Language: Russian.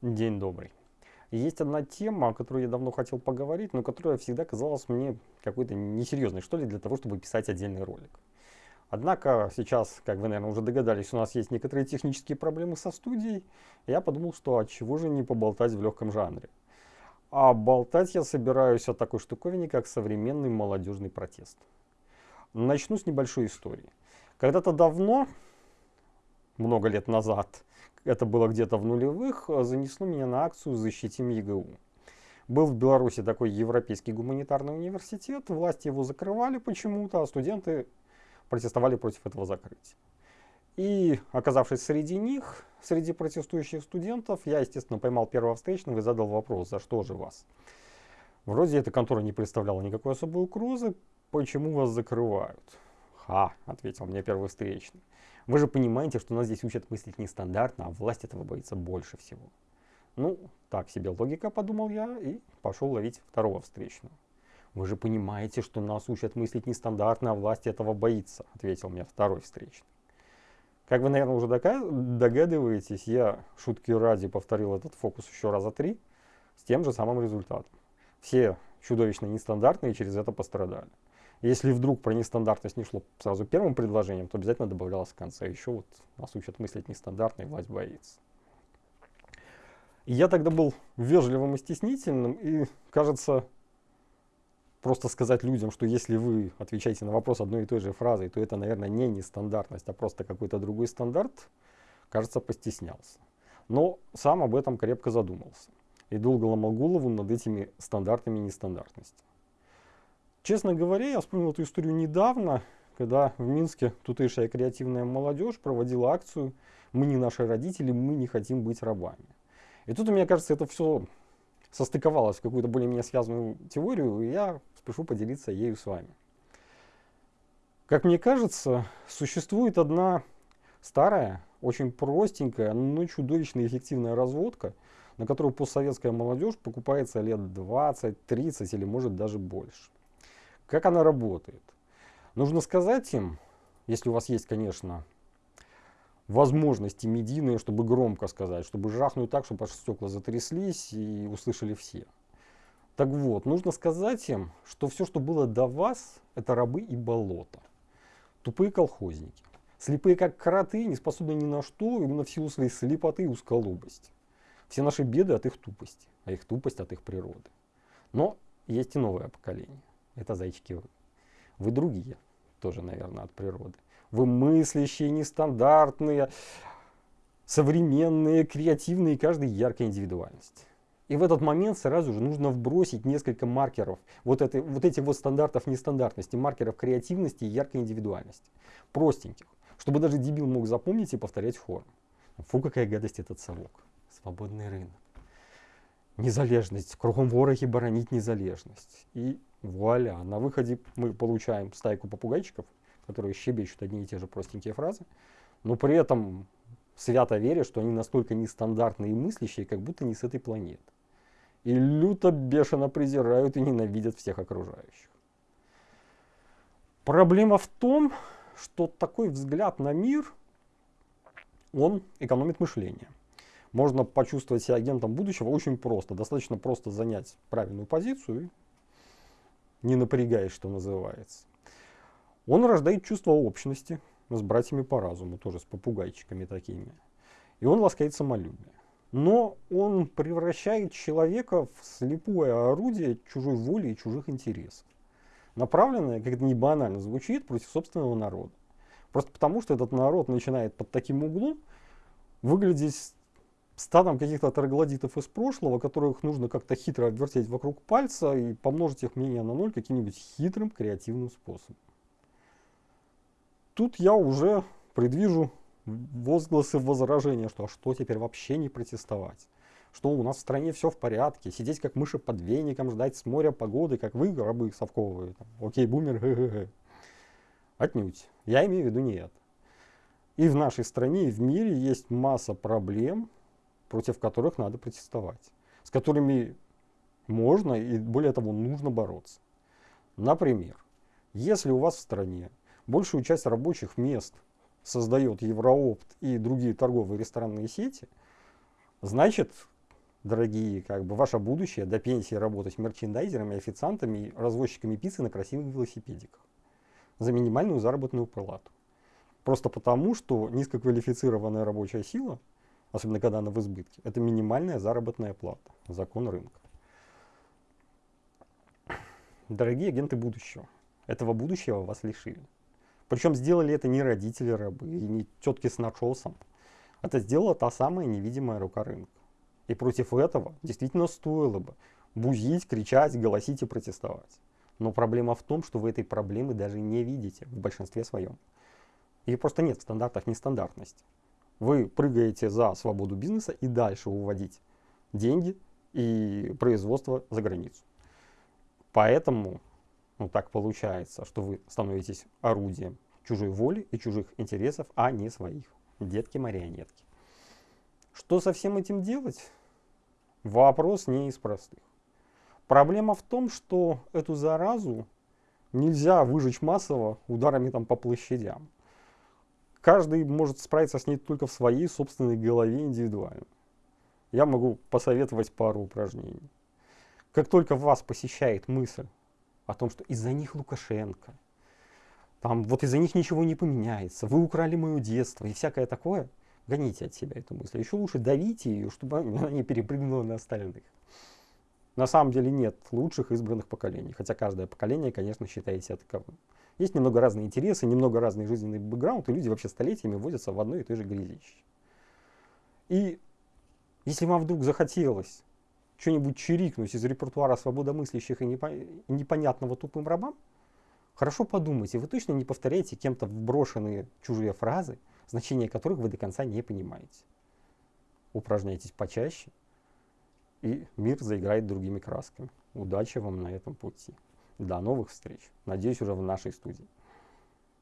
День добрый. Есть одна тема, о которой я давно хотел поговорить, но которая всегда казалась мне какой-то несерьезной, что ли, для того, чтобы писать отдельный ролик. Однако сейчас, как вы, наверное, уже догадались, у нас есть некоторые технические проблемы со студией. Я подумал, что от чего же не поболтать в легком жанре. А болтать я собираюсь о такой штуковине, как современный молодежный протест. Начну с небольшой истории. Когда-то давно, много лет назад, это было где-то в нулевых, занесло меня на акцию «Защитим ЕГУ». Был в Беларуси такой Европейский гуманитарный университет, власти его закрывали почему-то, а студенты протестовали против этого закрытия. И, оказавшись среди них, среди протестующих студентов, я, естественно, поймал первого встречного и задал вопрос, за что же вас? Вроде эта контора не представляла никакой особой угрозы, почему вас закрывают? Ха, ответил мне первый встречный. Вы же понимаете, что нас здесь учат мыслить нестандартно, а власть этого боится больше всего. Ну, так себе логика, подумал я, и пошел ловить второго встречного. Вы же понимаете, что нас учат мыслить нестандартно, а власть этого боится, ответил мне второй встречный. Как вы, наверное, уже догадываетесь, я шутки ради повторил этот фокус еще раза три с тем же самым результатом. Все чудовищно нестандартные через это пострадали. Если вдруг про нестандартность не шло сразу первым предложением, то обязательно добавлялось в конце. Еще вот нас учат мыслить нестандартно, и власть боится. И я тогда был вежливым и стеснительным, и, кажется, просто сказать людям, что если вы отвечаете на вопрос одной и той же фразой, то это, наверное, не нестандартность, а просто какой-то другой стандарт, кажется, постеснялся. Но сам об этом крепко задумался и долго ломал голову над этими стандартами нестандартности. Честно говоря, я вспомнил эту историю недавно, когда в Минске тутейшая креативная молодежь проводила акцию «Мы не наши родители, мы не хотим быть рабами». И тут, мне кажется, это все состыковалось в какую-то более-менее связанную теорию, и я спешу поделиться ею с вами. Как мне кажется, существует одна старая, очень простенькая, но чудовищно эффективная разводка, на которую постсоветская молодежь покупается лет 20, 30 или может даже больше. Как она работает? Нужно сказать им, если у вас есть, конечно, возможности медийные, чтобы громко сказать, чтобы жахнуть так, чтобы аж стекла затряслись и услышали все. Так вот, нужно сказать им, что все, что было до вас, это рабы и болото. Тупые колхозники. Слепые как кроты, не способны ни на что, именно в силу своей слепоты и узколобости. Все наши беды от их тупости, а их тупость от их природы. Но есть и новое поколение это зайчики вы. Другие, тоже, наверное, от природы. Вы мыслящие, нестандартные, современные, креативные, каждый яркая индивидуальность. И в этот момент сразу же нужно вбросить несколько маркеров, вот, это, вот этих вот стандартов нестандартности, маркеров креативности и яркой индивидуальности. Простеньких, чтобы даже дебил мог запомнить и повторять хором. Фу, какая гадость этот совок. Свободный рынок. Незалежность. Кругом вороги боронить незалежность. И Вуаля! На выходе мы получаем стайку попугайчиков, которые щебечут одни и те же простенькие фразы, но при этом свято веря, что они настолько нестандартные и мыслящие, как будто не с этой планеты. И люто бешено презирают и ненавидят всех окружающих. Проблема в том, что такой взгляд на мир, он экономит мышление. Можно почувствовать себя агентом будущего очень просто. Достаточно просто занять правильную позицию не напрягаясь, что называется. Он рождает чувство общности с братьями по разуму, тоже с попугайчиками такими. И он ласкает самолюбие. Но он превращает человека в слепое орудие чужой воли и чужих интересов. Направленное, как это не банально звучит, против собственного народа. Просто потому, что этот народ начинает под таким углом выглядеть стадом каких-то троглодитов из прошлого, которых нужно как-то хитро обвертеть вокруг пальца и помножить их мнение на ноль каким-нибудь хитрым креативным способом. Тут я уже предвижу возгласы возражения, что а что теперь вообще не протестовать? Что у нас в стране все в порядке, сидеть как мыши под веником, ждать с моря погоды, как вы, рабы совковые, там, окей, бумер, гэ -гэ -гэ. Отнюдь. Я имею в виду не это. И в нашей стране, и в мире есть масса проблем, против которых надо протестовать, с которыми можно и более того нужно бороться. Например, если у вас в стране большую часть рабочих мест создает Евроопт и другие торговые ресторанные сети, значит дорогие, как бы ваше будущее до пенсии работать мерчендайзерами, официантами развозчиками пиццы на красивых велосипедиках за минимальную заработную плату. Просто потому, что низкоквалифицированная рабочая сила, особенно когда она в избытке, это минимальная заработная плата, закон рынка. Дорогие агенты будущего, этого будущего вас лишили. Причем сделали это не родители рабы и не тетки с начосом. Это сделала та самая невидимая рука рынка. И против этого действительно стоило бы бузить, кричать, голосить и протестовать. Но проблема в том, что вы этой проблемы даже не видите в большинстве своем. Ее просто нет в стандартах нестандартности. Вы прыгаете за свободу бизнеса и дальше уводить деньги и производство за границу. Поэтому ну, так получается, что вы становитесь орудием чужой воли и чужих интересов, а не своих. Детки-марионетки. Что со всем этим делать? Вопрос не из простых. Проблема в том, что эту заразу нельзя выжечь массово ударами там по площадям. Каждый может справиться с ней только в своей собственной голове индивидуально. Я могу посоветовать пару упражнений. Как только вас посещает мысль о том, что из-за них Лукашенко, там вот из-за них ничего не поменяется, вы украли мое детство и всякое такое, гоните от себя эту мысль. Еще лучше давите ее, чтобы она не перепрыгнула на остальных. На самом деле нет лучших избранных поколений, хотя каждое поколение, конечно, считает себя таковым. Есть немного разные интересы, немного разный жизненный бэкграунд, и люди вообще столетиями возятся в одной и той же грязище. И если вам вдруг захотелось что-нибудь чирикнуть из репертуара свободомыслящих и непонятного тупым рабам, хорошо подумайте, вы точно не повторяете кем-то вброшенные чужие фразы, значение которых вы до конца не понимаете. Упражняйтесь почаще, и мир заиграет другими красками. Удачи вам на этом пути. До новых встреч. Надеюсь, уже в нашей студии.